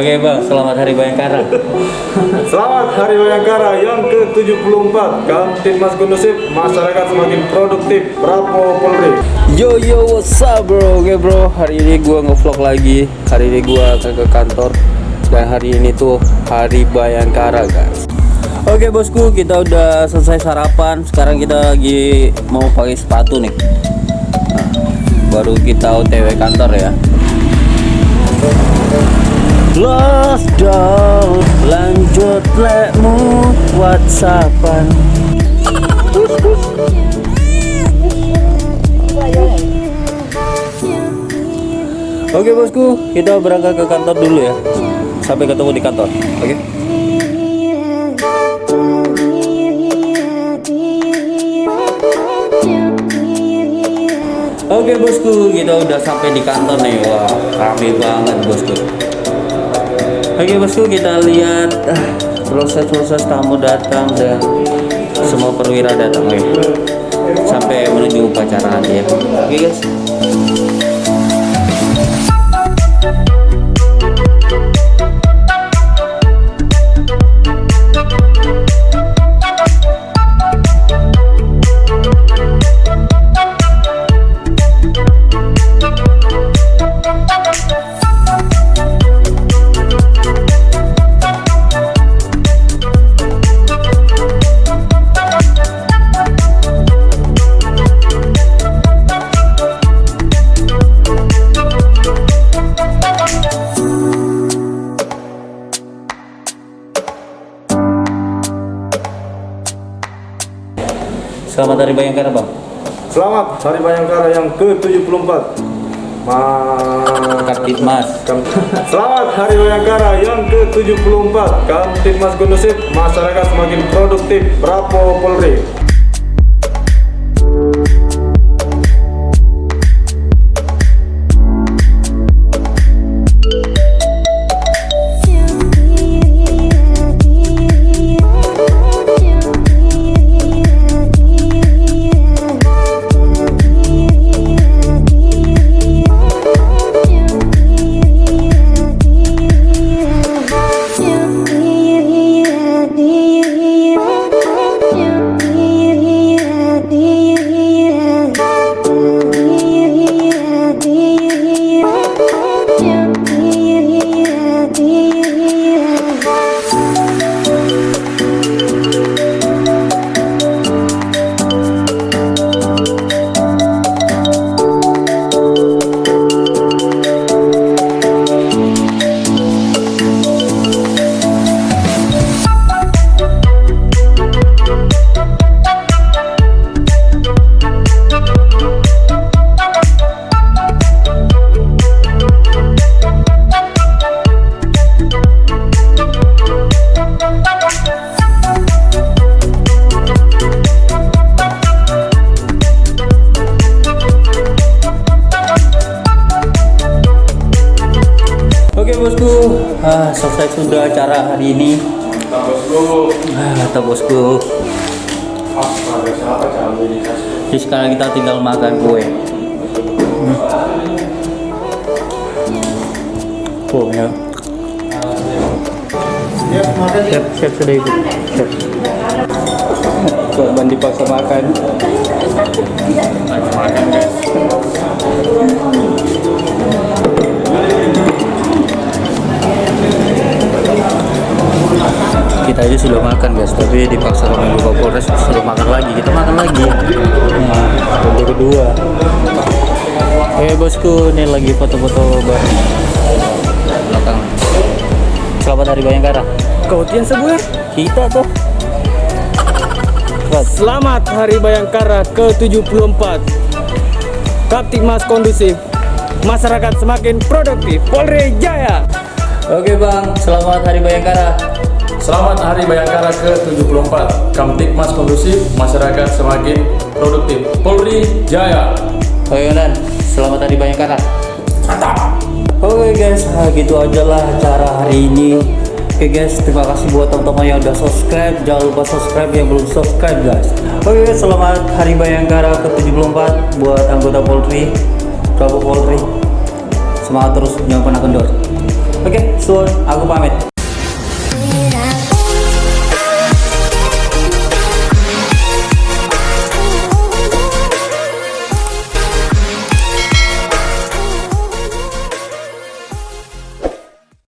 Oke bang, selamat hari Bayangkara. Selamat Hari Bayangkara yang ke-74. Kamtipmas kondusif, masyarakat semakin produktif. Bravo Polri. Yo yo what's up bro? Oke bro. Hari ini gua ngevlog lagi. Hari ini gua akan ke kantor. Dan hari ini tuh hari Bayangkara guys. Oke bosku kita udah selesai sarapan. Sekarang kita lagi mau pakai sepatu nih. Nah, Baru kita otw kantor ya Lost down lanjut lekmu whatsappan Oke bosku, kita berangkat ke kantor dulu ya. Sampai ketemu di kantor. Oke. Oke bosku, kita udah sampai di kantor nih. Wah, rame banget bosku. Oke bosku, kita lihat ah, proses-proses tamu datang dan semua perwira datang nih. Sampai menuju upacara nanti ya. Oke guys. Selamat hari Bayangkara bang. Selamat Hari Bayangkara yang ke-74 Ma... Kaptipmas. Kam- Selamat Hari Bayangkara yang ke-74 Kamtipmas kondusif, masyarakat semakin produktif Bravo Polri acara hari ini. Ah, kata bosku. Jadi sekarang kita tinggal makan kue. Hmm. Oh ya. Siap, siap sudah itu. Siap. Dipaksa. Makan sudah makan guys. Tapi dipaksa sama Bapak Polres suruh makan lagi. Kita makan lagi. Nah, ronde kedua oke bosku ini lagi foto-foto belakang. Selamat hari Bayangkara. Kau tian sebuah? Kita tuh Selamat Hari Bayangkara ke-74 Kaptipmas kondusif. Masyarakat semakin produktif. Polri Jaya. Oke bang. Selamat hari Bayangkara Selamat Hari Bayangkara ke-74 Kamtipmas kondusif, masyarakat semakin produktif Polri Jaya Oke Yonan, selamat hari Bayangkara. Oke guys, nah gitu aja lah acara hari ini. Oke guys, terima kasih buat teman-teman yang udah subscribe. Jangan lupa subscribe yang belum subscribe guys. Oke guys, selamat hari Bayangkara ke-74 buat anggota Polri, Bravo Polri. Semangat terus, jangan pernah kendor. Oke, suun, aku pamit.